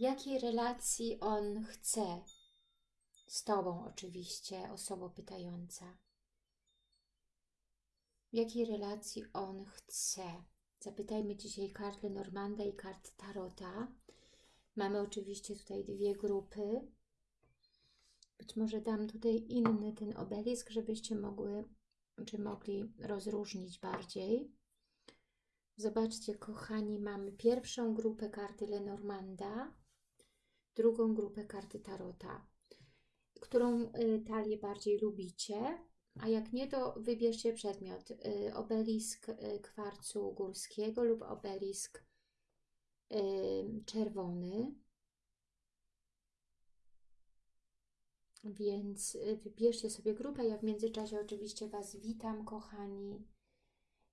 Jakiej relacji on chce? Z Tobą oczywiście, osoba pytająca. Jakiej relacji on chce? Zapytajmy dzisiaj kart Lenormanda i kart Tarota. Mamy oczywiście tutaj dwie grupy. Być może dam tutaj inny ten obelisk, żebyście mogły, czy mogli rozróżnić bardziej. Zobaczcie, kochani, mamy pierwszą grupę karty Lenormanda, drugą grupę karty Tarota, którą y, talię bardziej lubicie, a jak nie, to wybierzcie przedmiot. Y, obelisk y, kwarcu górskiego lub obelisk czerwony. Więc wybierzcie sobie grupę. Ja w międzyczasie oczywiście Was witam, kochani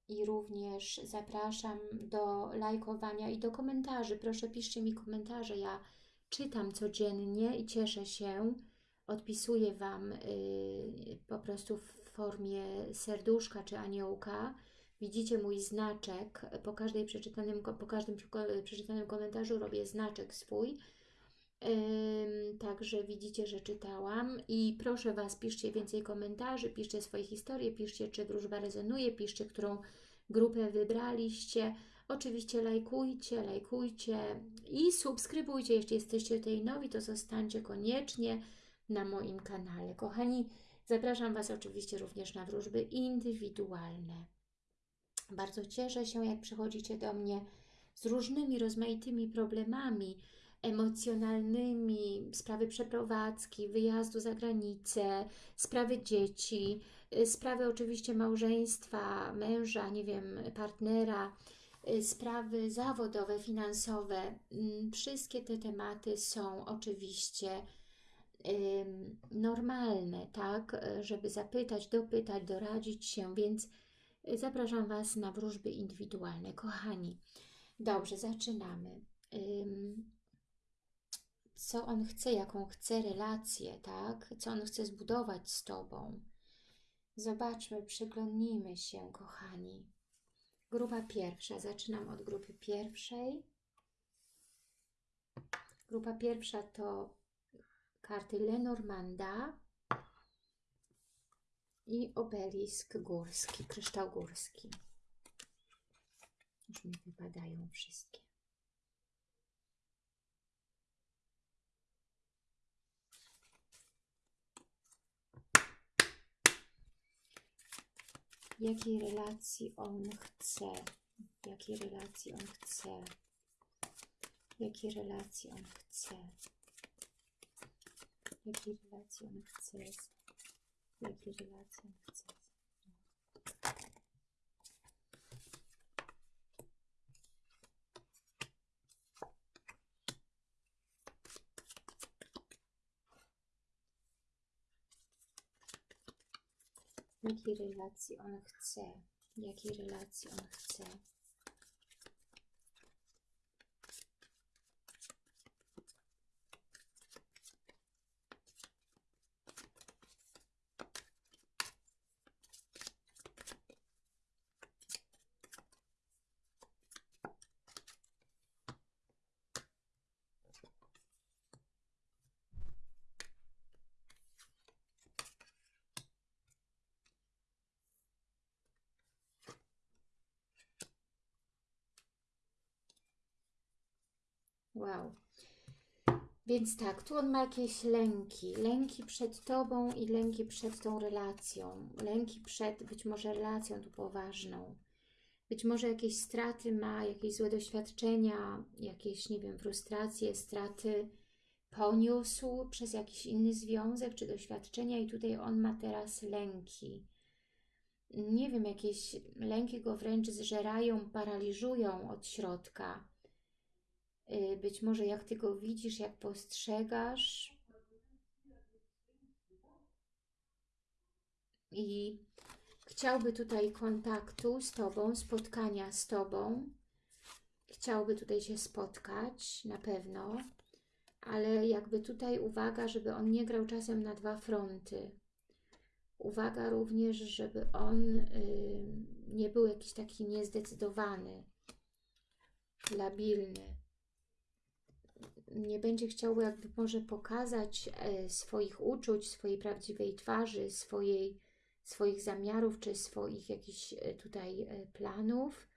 i również zapraszam do lajkowania i do komentarzy. Proszę piszcie mi komentarze, ja czytam codziennie i cieszę się. Odpisuję Wam yy, po prostu w formie serduszka czy aniołka. Widzicie mój znaczek, po, każdej przeczytanym, po każdym przeczytanym komentarzu robię znaczek swój. Także widzicie, że czytałam i proszę Was, piszcie więcej komentarzy, piszcie swoje historie, piszcie, czy wróżba rezonuje, piszcie, którą grupę wybraliście. Oczywiście lajkujcie, lajkujcie i subskrybujcie. Jeśli jesteście tutaj nowi, to zostańcie koniecznie na moim kanale. Kochani, zapraszam Was oczywiście również na wróżby indywidualne. Bardzo cieszę się, jak przychodzicie do mnie z różnymi, rozmaitymi problemami, emocjonalnymi, sprawy przeprowadzki, wyjazdu za granicę, sprawy dzieci, y, sprawy oczywiście małżeństwa, męża, nie wiem, partnera, sprawy zawodowe, finansowe. Mm, wszystkie te tematy są oczywiście normalne, tak, żeby zapytać, dopytać, doradzić się, więc zapraszam Was na wróżby indywidualne. Kochani, dobrze, zaczynamy co on chce, jaką chce relację, tak? Co on chce zbudować z Tobą. Zobaczmy, przyglądnijmy się, kochani. Grupa pierwsza. Zaczynam od grupy pierwszej. Grupa pierwsza to karty Lenormanda i obelisk górski, kryształ górski. Już mi wypadają wszystkie. Jakiej relacji on chce, jakiej relacji on chce, jakiej relacji on chce, jakiej relacji on chce, jakiej relacji on chce. Jakiej relacji on chce, jakiej relacji on chce. Wow. Więc tak, tu on ma jakieś lęki. Lęki przed Tobą i lęki przed tą relacją. Lęki przed być może relacją tu poważną. Być może jakieś straty ma, jakieś złe doświadczenia, jakieś, nie wiem, frustracje, straty poniósł przez jakiś inny związek czy doświadczenia i tutaj on ma teraz lęki. Nie wiem, jakieś lęki go wręcz zżerają, paraliżują od środka być może jak Ty go widzisz, jak postrzegasz. I chciałby tutaj kontaktu z Tobą, spotkania z Tobą, chciałby tutaj się spotkać, na pewno, ale jakby tutaj uwaga, żeby on nie grał czasem na dwa fronty. Uwaga również, żeby on y, nie był jakiś taki niezdecydowany, labilny nie będzie chciał jakby może pokazać e, swoich uczuć, swojej prawdziwej twarzy, swojej, swoich zamiarów, czy swoich jakichś e, tutaj e, planów.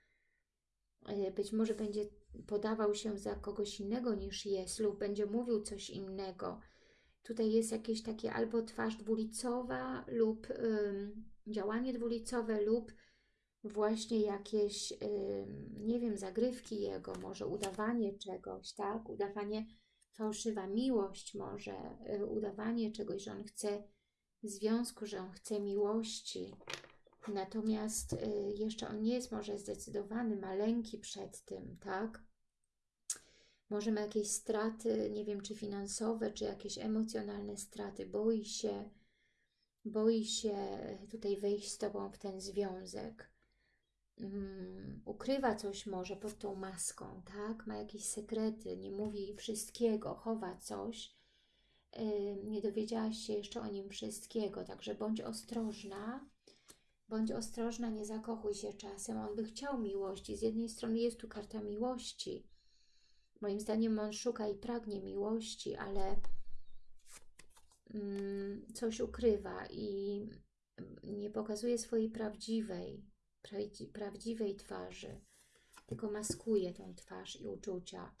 Być może będzie podawał się za kogoś innego niż jest lub będzie mówił coś innego. Tutaj jest jakieś takie albo twarz dwulicowa lub ym, działanie dwulicowe lub właśnie jakieś, nie wiem, zagrywki jego, może udawanie czegoś, tak? Udawanie, fałszywa miłość może, y, udawanie czegoś, że on chce związku, że on chce miłości. Natomiast y, jeszcze on nie jest może zdecydowany, ma lęki przed tym, tak? Może ma jakieś straty, nie wiem, czy finansowe, czy jakieś emocjonalne straty, boi się, boi się tutaj wejść z Tobą w ten związek um, ukrywa coś może pod tą maską, tak? Ma jakieś sekrety, nie mówi wszystkiego, chowa coś. Nie dowiedziałaś się jeszcze o nim wszystkiego, także bądź ostrożna. Bądź ostrożna, nie zakochuj się czasem. On by chciał miłości. Z jednej strony jest tu karta miłości. Moim zdaniem on szuka i pragnie miłości, ale mm, coś ukrywa i nie pokazuje swojej prawdziwej, prawdziwej twarzy, tylko maskuje tą twarz i uczucia.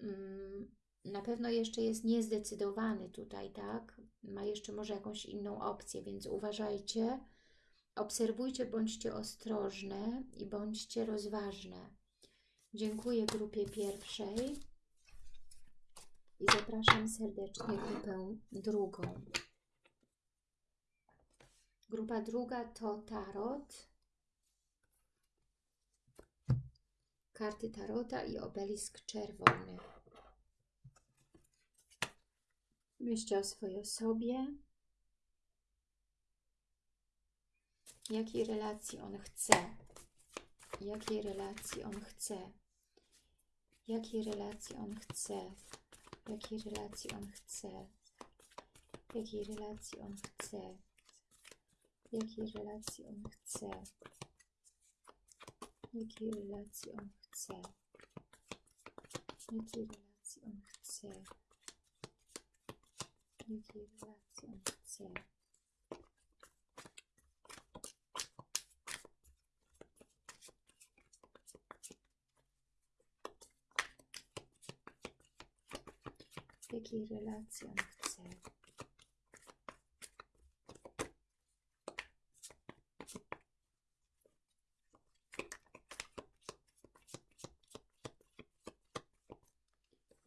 Mm, na pewno jeszcze jest niezdecydowany tutaj, tak? Ma jeszcze może jakąś inną opcję, więc uważajcie, obserwujcie, bądźcie ostrożne i bądźcie rozważne. Dziękuję grupie pierwszej i zapraszam serdecznie grupę drugą. Grupa druga to Tarot, karty Tarota i obelisk czerwony. Myślcie o swojej osobie. Jakiej relacji on chce? Jakiej relacji on chce? Jakiej relacji on chce? Jakiej relacji on chce? Jakiej relacji on chce? jakiej relacji on chce, jakiej relacji on chce, jakiej relacji on chce, jakiej relacji on chce. Jakiej relacji on chce.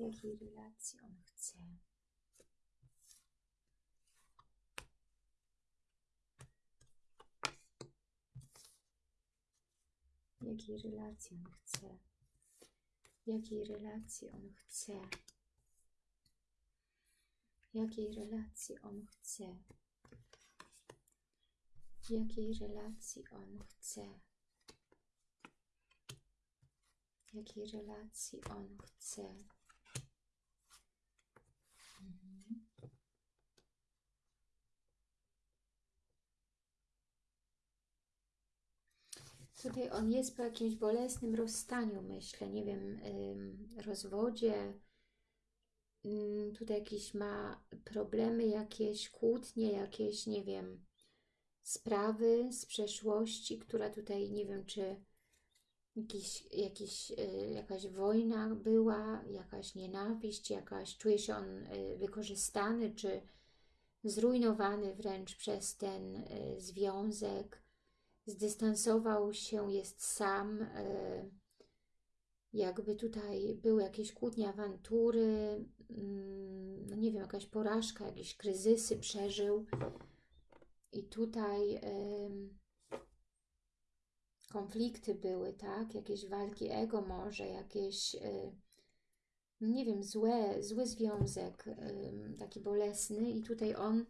Jakiej relacji on chce. Jakiej relacji on chce. Jakiej relacji on chce. Jakiej relacji on chce. Jakiej relacji on chce. Jakiej relacji on chce. Tutaj on jest po jakimś bolesnym rozstaniu, myślę, nie wiem, rozwodzie. Tutaj jakieś ma problemy, jakieś kłótnie, jakieś, nie wiem, sprawy z przeszłości, która tutaj, nie wiem, czy jakiś, jakiś, y, jakaś wojna była, jakaś nienawiść, jakaś, czuje się on y, wykorzystany, czy zrujnowany wręcz przez ten y, związek, zdystansował się, jest sam, jakby tutaj były jakieś kłótnie, awantury, mm, no nie wiem, jakaś porażka, jakieś kryzysy przeżył i tutaj konflikty były, tak? Jakieś walki ego może, jakieś, y, nie wiem, złe, zły związek, taki bolesny i tutaj on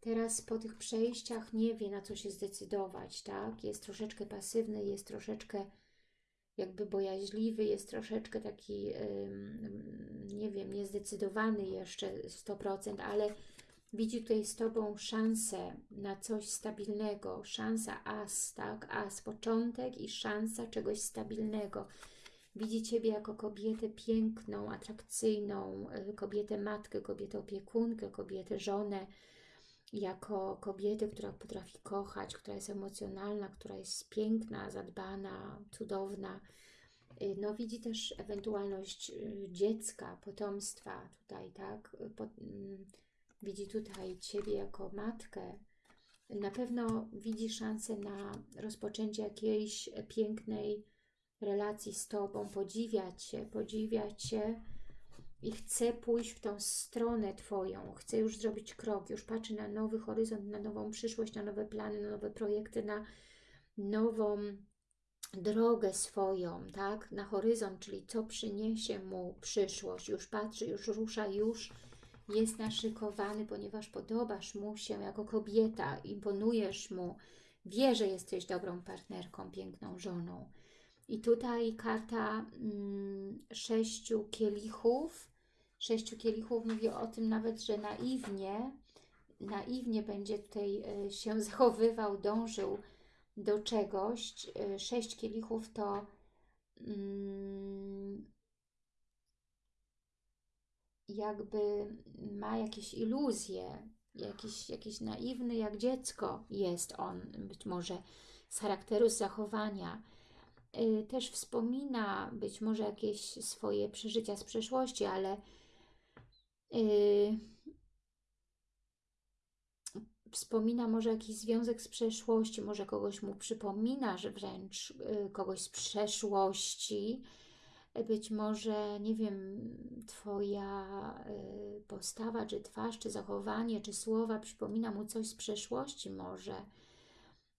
teraz po tych przejściach nie wie, na co się zdecydować, tak? Jest troszeczkę pasywny, jest troszeczkę jakby bojaźliwy, jest troszeczkę taki, nie wiem, niezdecydowany jeszcze 100%, ale widzi tutaj z Tobą szansę na coś stabilnego, szansa as, tak, as, początek i szansa czegoś stabilnego. Widzi Ciebie jako kobietę piękną, atrakcyjną, y, kobietę matkę, kobietę opiekunkę, kobietę żonę, jako kobietę, która potrafi kochać, która jest emocjonalna, która jest piękna, zadbana, cudowna. Y, no widzi też ewentualność y, dziecka, potomstwa tutaj, tak? Mm, widzi tutaj Ciebie jako matkę. Na pewno widzi szansę na rozpoczęcie jakiejś pięknej relacji z Tobą, podziwia Cię, podziwia Cię i chce pójść w tą stronę Twoją, chce już zrobić krok, już patrzy na nowy horyzont, na nową przyszłość, na nowe plany, na nowe projekty, na nową drogę swoją, tak, na horyzont, czyli co przyniesie mu przyszłość, już patrzy, już rusza, już jest naszykowany, ponieważ podobasz mu się jako kobieta, imponujesz mu, wie, że jesteś dobrą partnerką, piękną żoną. I tutaj karta mm, sześciu kielichów, sześciu kielichów mówi o tym nawet, że naiwnie, naiwnie będzie tutaj y, się zachowywał, dążył do czegoś. Y, sześć kielichów to mm, jakby ma jakieś iluzje, jakiś, jakiś naiwny jak dziecko jest on, być może z charakteru, z zachowania. Y, też wspomina być może jakieś swoje przeżycia z przeszłości, ale wspomina może jakiś związek z przeszłości, może kogoś mu przypomina, że wręcz yy, kogoś z przeszłości, być może, nie wiem, Twoja y, postawa, czy twarz, czy zachowanie, czy słowa przypomina mu coś z przeszłości może.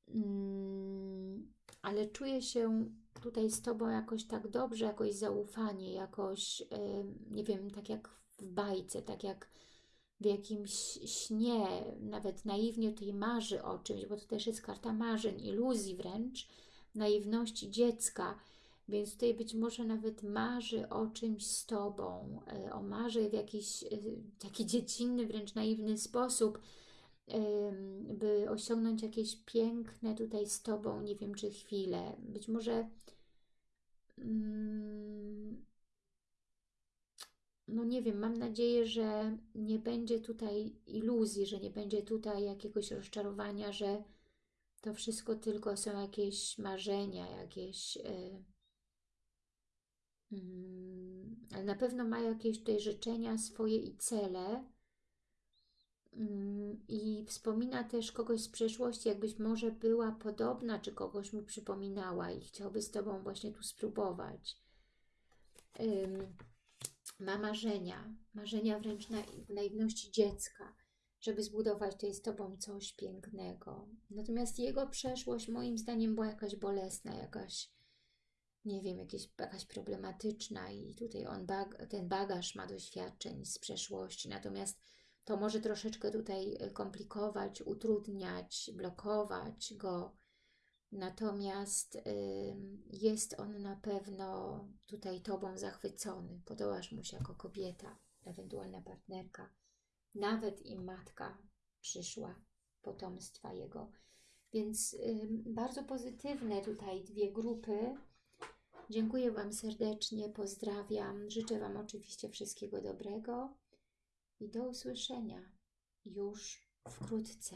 Mm, ale czuję się tutaj z Tobą jakoś tak dobrze, jakoś zaufanie, jakoś, y, nie wiem, tak jak w bajce, tak jak w jakimś śnie, nawet naiwnie tutaj marzy o czymś, bo to też jest karta marzeń, iluzji wręcz, naiwności dziecka, więc tutaj być może nawet marzy o czymś z Tobą, e, o marzy w jakiś e, taki dziecinny, wręcz naiwny sposób, by osiągnąć jakieś piękne tutaj z Tobą, nie wiem czy chwilę. Być może mm, no nie wiem, mam nadzieję, że nie będzie tutaj iluzji, że nie będzie tutaj jakiegoś rozczarowania, że to wszystko tylko są jakieś marzenia, jakieś e, Mm, ale na pewno ma jakieś tutaj życzenia swoje i cele mm, i wspomina też kogoś z przeszłości, jakbyś może była podobna, czy kogoś mu przypominała i chciałby z Tobą właśnie tu spróbować. Ma marzenia, marzenia wręcz na, naiwności dziecka, żeby zbudować tutaj z Tobą coś pięknego. Natomiast jego przeszłość moim zdaniem była jakaś bolesna, jakaś nie wiem, jakieś, jakaś problematyczna i tutaj on bag, ten bagaż ma doświadczeń z przeszłości, natomiast to może troszeczkę tutaj e, komplikować, utrudniać, blokować go, natomiast jest on na pewno tutaj Tobą zachwycony, podobasz mu się jako kobieta, ewentualna partnerka, nawet i matka przyszła potomstwa jego. Więc bardzo pozytywne tutaj dwie grupy, Dziękuję Wam serdecznie, pozdrawiam. Życzę Wam oczywiście wszystkiego dobrego i do usłyszenia już wkrótce.